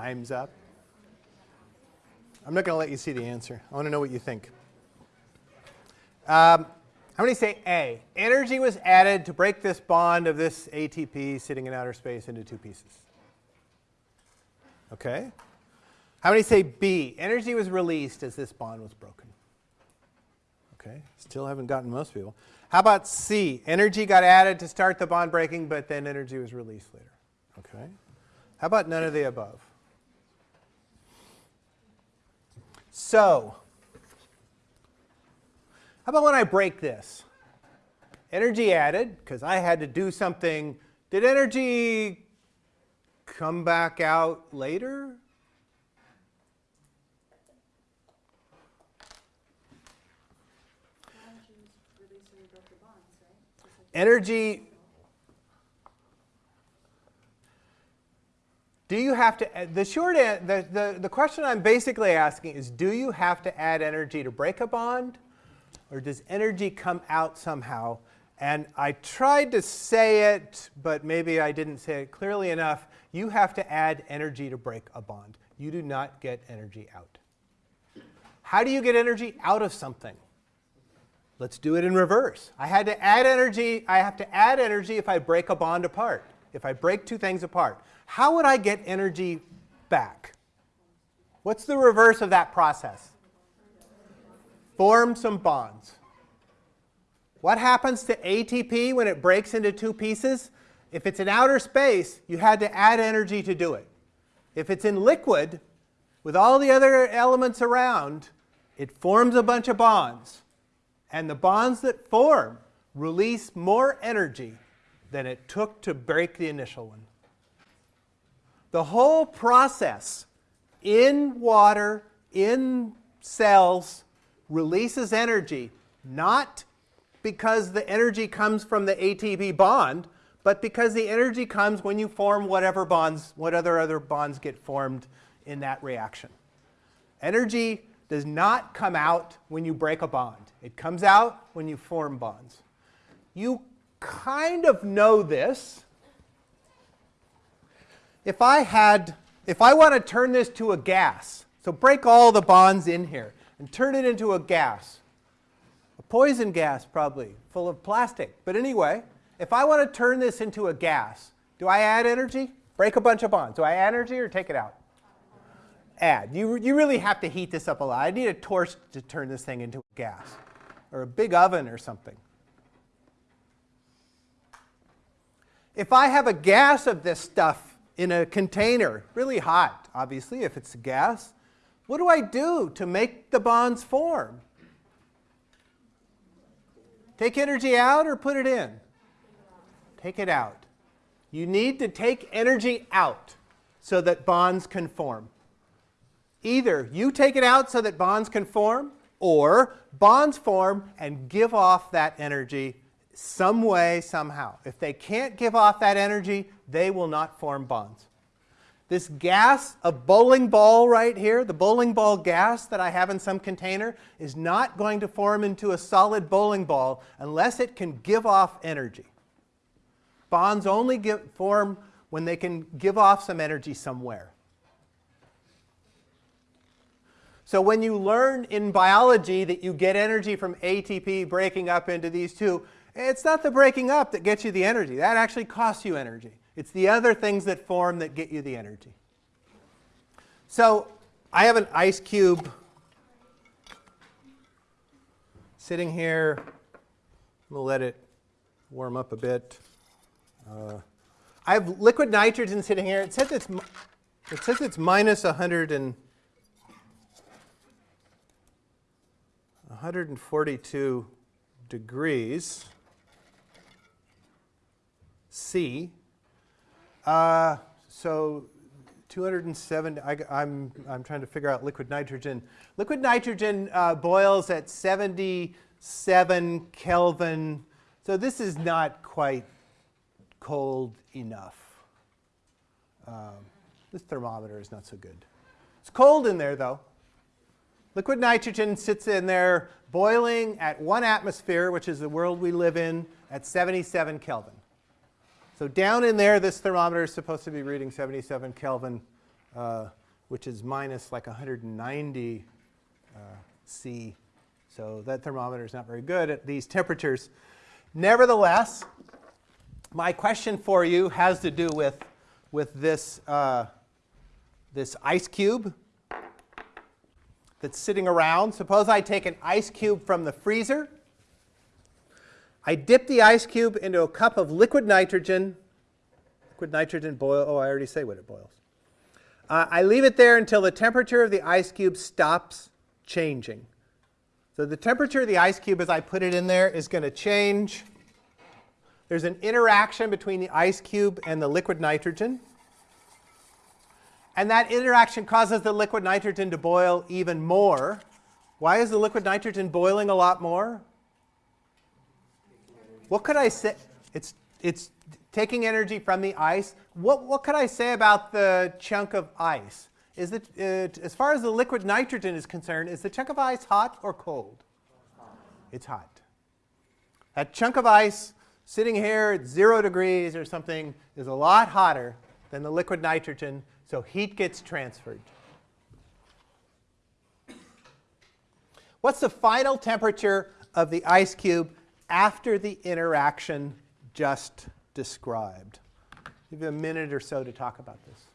Time's up. I'm not going to let you see the answer. I want to know what you think. Um, how many say A? Energy was added to break this bond of this ATP sitting in outer space into two pieces. Okay. How many say B? Energy was released as this bond was broken. Okay. Still haven't gotten most people. How about C? Energy got added to start the bond breaking, but then energy was released later. Okay. How about none of the above? So, how about when I break this? Energy added, because I had to do something. Did energy come back out later? Energy Do you have to, uh, the short, the, the, the question I'm basically asking is, do you have to add energy to break a bond? Or does energy come out somehow? And I tried to say it, but maybe I didn't say it clearly enough. You have to add energy to break a bond. You do not get energy out. How do you get energy out of something? Let's do it in reverse. I had to add energy. I have to add energy if I break a bond apart, if I break two things apart. How would I get energy back? What's the reverse of that process? Form some bonds. What happens to ATP when it breaks into two pieces? If it's in outer space, you had to add energy to do it. If it's in liquid, with all the other elements around, it forms a bunch of bonds. And the bonds that form release more energy than it took to break the initial one. The whole process in water, in cells, releases energy, not because the energy comes from the ATP bond, but because the energy comes when you form whatever bonds, what other other bonds get formed in that reaction. Energy does not come out when you break a bond. It comes out when you form bonds. You kind of know this if I had, if I want to turn this to a gas, so break all the bonds in here and turn it into a gas, a poison gas probably, full of plastic. But anyway, if I want to turn this into a gas, do I add energy? Break a bunch of bonds. Do I add energy or take it out? Add. You, you really have to heat this up a lot. I need a torch to turn this thing into a gas or a big oven or something. If I have a gas of this stuff in a container, really hot, obviously, if it's gas. What do I do to make the bonds form? Take energy out or put it in? Take it out. You need to take energy out so that bonds can form. Either you take it out so that bonds can form, or bonds form and give off that energy some way, somehow. If they can't give off that energy, they will not form bonds. This gas, a bowling ball right here, the bowling ball gas that I have in some container, is not going to form into a solid bowling ball unless it can give off energy. Bonds only form when they can give off some energy somewhere. So when you learn in biology that you get energy from ATP breaking up into these two, it's not the breaking up that gets you the energy. That actually costs you energy. It's the other things that form that get you the energy. So I have an ice cube sitting here. We'll let it warm up a bit. Uh, I have liquid nitrogen sitting here. It says it's, it says it's minus 100 and 142 degrees C. Uh, so 207, I, am I'm, I'm trying to figure out liquid nitrogen. Liquid nitrogen uh, boils at 77 Kelvin. So this is not quite cold enough. Um, this thermometer is not so good. It's cold in there though. Liquid nitrogen sits in there boiling at one atmosphere, which is the world we live in, at 77 Kelvin. So down in there, this thermometer is supposed to be reading 77 Kelvin. uh, which is minus like 190 uh, C. So that thermometer is not very good at these temperatures. Nevertheless, my question for you has to do with, with this, uh, this ice cube that's sitting around. Suppose I take an ice cube from the freezer. I dip the ice cube into a cup of liquid nitrogen. Liquid nitrogen boil. Oh, I already say what it boils. Uh, I leave it there until the temperature of the ice cube stops changing. So the temperature of the ice cube as I put it in there is going to change. There's an interaction between the ice cube and the liquid nitrogen. And that interaction causes the liquid nitrogen to boil even more. Why is the liquid nitrogen boiling a lot more? What could I say? It's, it's taking energy from the ice. What, what could I say about the chunk of ice? Is it, uh, as far as the liquid nitrogen is concerned, is the chunk of ice hot or cold? It's hot. That chunk of ice sitting here at zero degrees or something is a lot hotter than the liquid nitrogen, so heat gets transferred. What's the final temperature of the ice cube after the interaction just described? Give you a minute or so to talk about this.